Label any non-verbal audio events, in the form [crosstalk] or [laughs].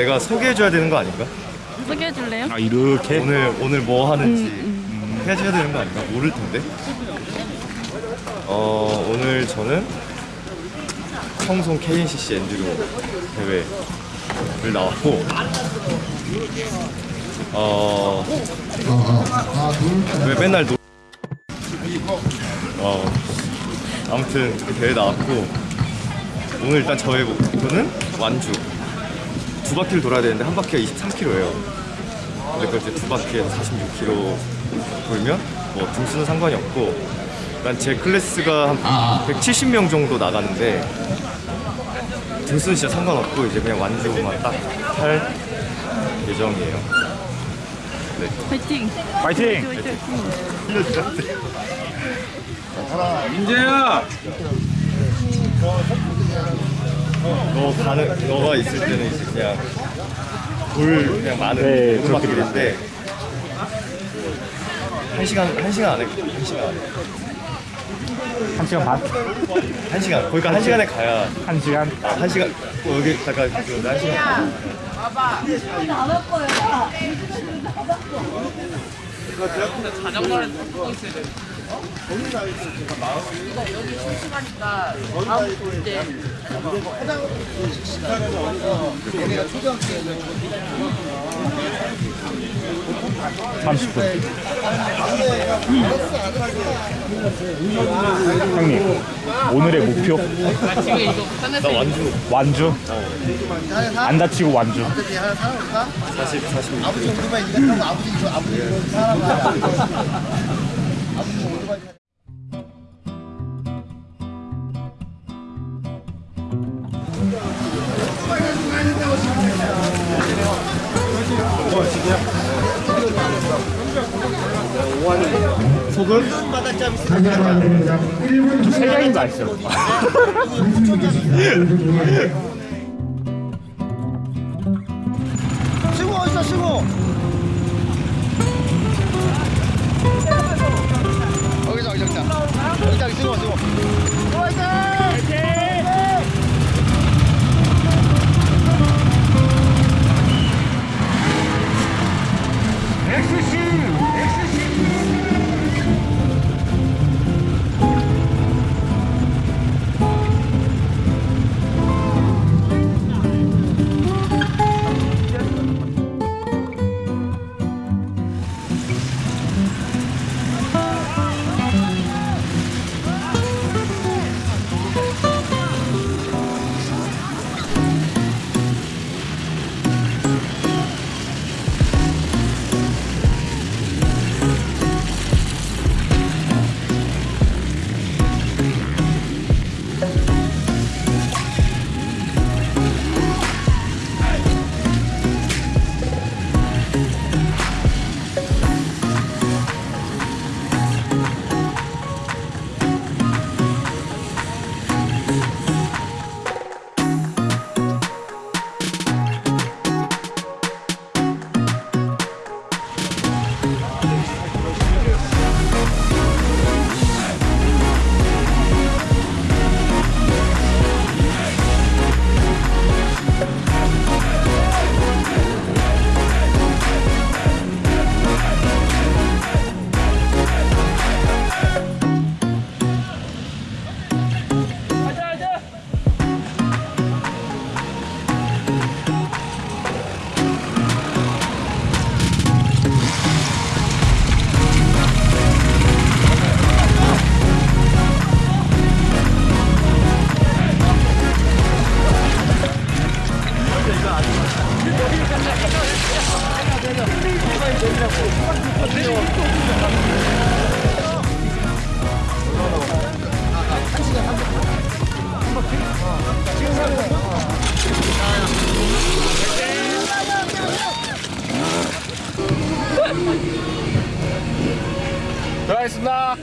내가 소개해줘야 되는 거 아닌가? 소개해 줄래요? 아 이렇게 오늘 오늘 뭐 하는지 해줘야 되는 거 아닌가? 모를 텐데. 어 오늘 저는 청송 KNCC 엔듀로 대회를 나왔고 어 왜 맨날 노... 어 아무튼 그 대회 나왔고 오늘 일단 저의 목표는 완주 두 바퀴를 돌아야 되는데 한 바퀴가 23km예요. 근데 그걸 이제 두 바퀴에 46km 돌면 뭐 등수는 상관이 없고 일단 제 클래스가 한 170명 정도 나가는데 등수는 진짜 상관없고 이제 그냥 완주만 딱 할 예정이에요. 화이팅! 파이팅! 민재야! 너 가는 너가 있을 때는 이제 그냥 돌 그냥 많은 네, 오르막길인데 한 시간 한 시간 안에 한 시간 안에 한 시간 반? 한 시간 그러니까 한 시간에 가야 한 시간? 아, 한 시간 어, 여기 잠깐 그, 한 시간 삼십 분. 형님 오늘의 목표? 나 완주. 완주? 안 다치고 완주. 40 40 소금 세 명인 거아 시죠? 시고 [laughs] [laughs] Exercise. 들어가겠습니다.